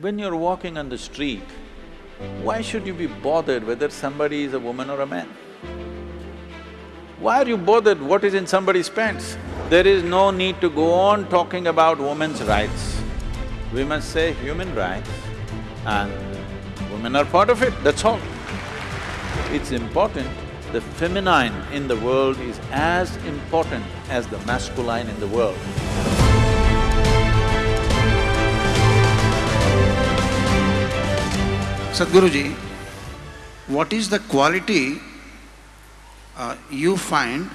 When you're walking on the street, why should you be bothered whether somebody is a woman or a man? Why are you bothered what is in somebody's pants? There is no need to go on talking about women's rights. We must say human rights and women are part of it, that's all. It's important, the feminine in the world is as important as the masculine in the world. Sadhguruji, what is the quality uh, you find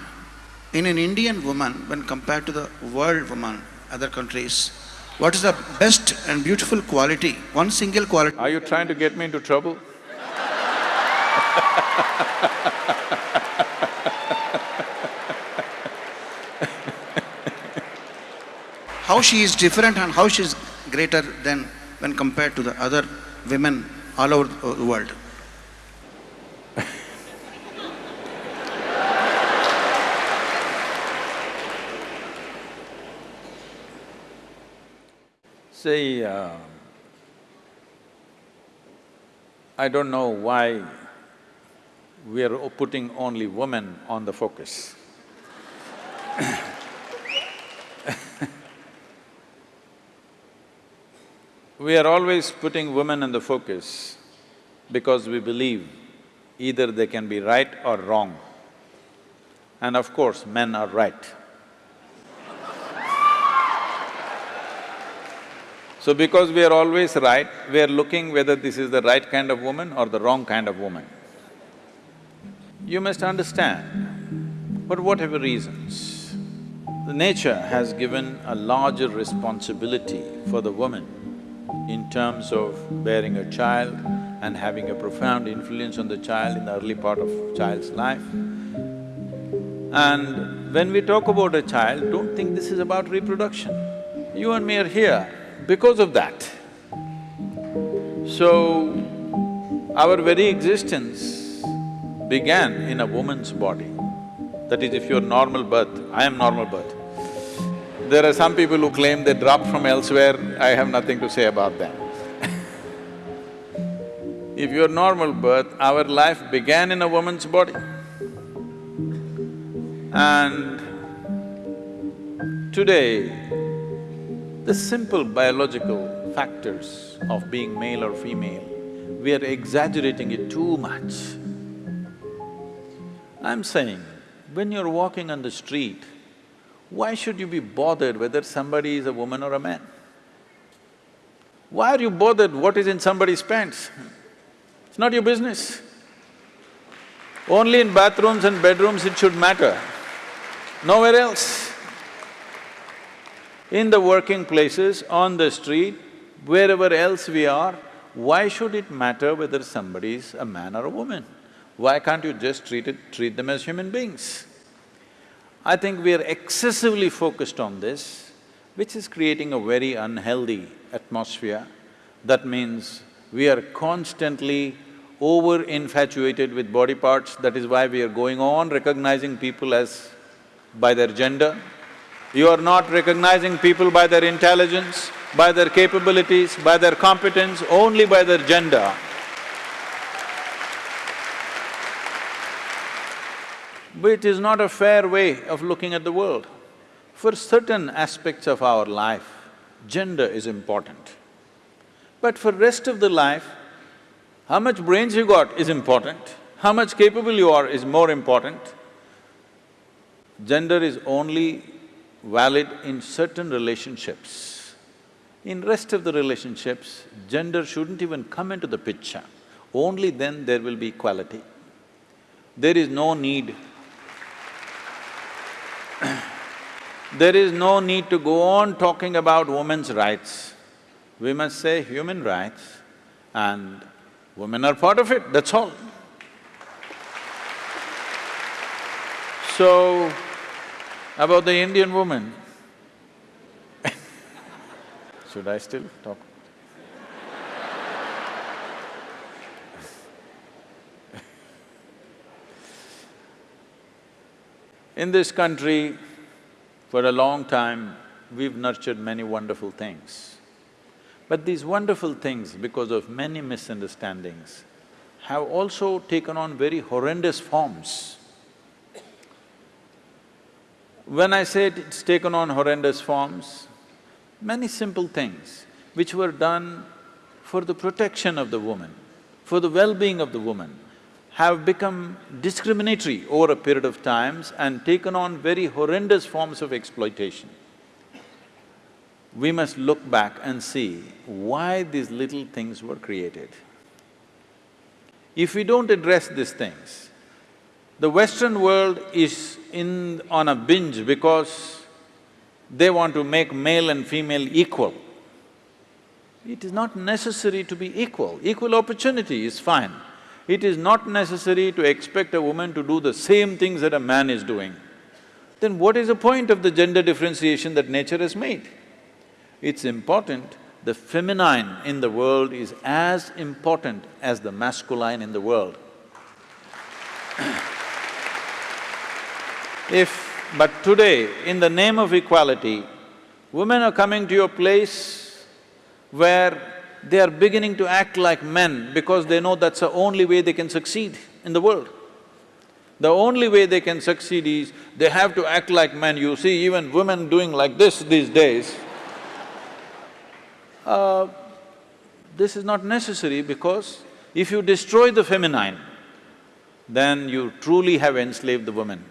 in an Indian woman when compared to the world woman, other countries? What is the best and beautiful quality, one single quality? Are you trying to get me into trouble? How she is different and how she is greater than when compared to the other women all over the world? See, uh, I don't know why we are putting only women on the focus. We are always putting women in the focus because we believe either they can be right or wrong. And of course, men are right. So because we are always right, we are looking whether this is the right kind of woman or the wrong kind of woman. You must understand, for whatever reasons, the nature has given a larger responsibility for the woman in terms of bearing a child and having a profound influence on the child in the early part of child's life. And when we talk about a child, don't think this is about reproduction. You and me are here because of that. So, our very existence began in a woman's body. That is, if you're normal birth, I am normal birth. There are some people who claim they dropped from elsewhere, I have nothing to say about them. if you're normal birth, our life began in a woman's body. And today, the simple biological factors of being male or female, we are exaggerating it too much. I'm saying, when you're walking on the street, why should you be bothered whether somebody is a woman or a man? Why are you bothered what is in somebody's pants? It's not your business. Only in bathrooms and bedrooms it should matter, nowhere else in the working places, on the street, wherever else we are, why should it matter whether somebody is a man or a woman? Why can't you just treat it… treat them as human beings? I think we are excessively focused on this, which is creating a very unhealthy atmosphere. That means we are constantly over-infatuated with body parts, that is why we are going on recognizing people as… by their gender. You are not recognizing people by their intelligence, by their capabilities, by their competence, only by their gender. But it is not a fair way of looking at the world. For certain aspects of our life, gender is important. But for rest of the life, how much brains you got is important, how much capable you are is more important. Gender is only valid in certain relationships. In rest of the relationships, gender shouldn't even come into the picture. Only then there will be equality. There is no need there is no need to go on talking about women's rights. We must say human rights and women are part of it, that's all. So, about the Indian woman should I still talk? In this country, for a long time, we've nurtured many wonderful things. But these wonderful things, because of many misunderstandings, have also taken on very horrendous forms. When I say it's taken on horrendous forms, many simple things which were done for the protection of the woman, for the well-being of the woman, have become discriminatory over a period of times and taken on very horrendous forms of exploitation. We must look back and see why these little things were created. If we don't address these things, the Western world is in… on a binge because they want to make male and female equal. It is not necessary to be equal, equal opportunity is fine. It is not necessary to expect a woman to do the same things that a man is doing. Then what is the point of the gender differentiation that nature has made? It's important, the feminine in the world is as important as the masculine in the world. If… but today, in the name of equality, women are coming to your place where they are beginning to act like men because they know that's the only way they can succeed in the world. The only way they can succeed is they have to act like men. You see even women doing like this these days. Uh, this is not necessary because if you destroy the feminine, then you truly have enslaved the woman.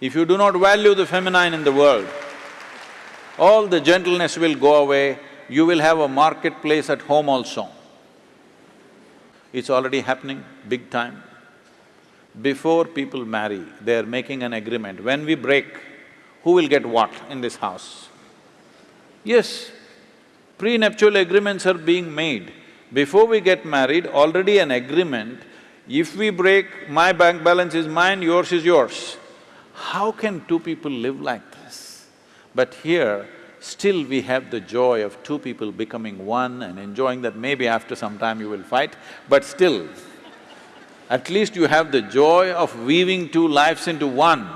If you do not value the feminine in the world, all the gentleness will go away, you will have a marketplace at home also. It's already happening big time. Before people marry, they're making an agreement, when we break, who will get what in this house? Yes, prenuptial agreements are being made. Before we get married, already an agreement, if we break, my bank balance is mine, yours is yours. How can two people live like this? But here, still we have the joy of two people becoming one and enjoying that maybe after some time you will fight, but still, at least you have the joy of weaving two lives into one.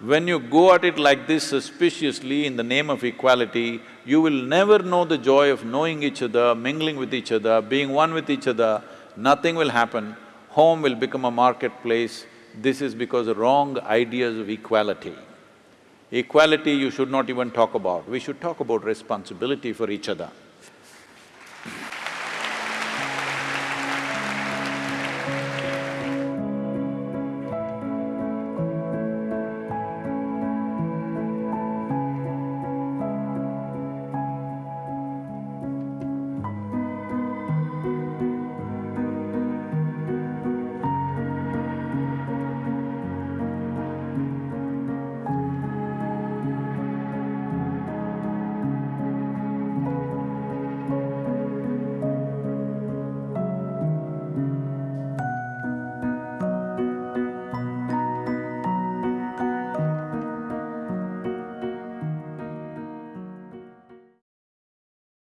When you go at it like this suspiciously in the name of equality, you will never know the joy of knowing each other, mingling with each other, being one with each other, nothing will happen. Home will become a marketplace. This is because of wrong ideas of equality. Equality you should not even talk about, we should talk about responsibility for each other.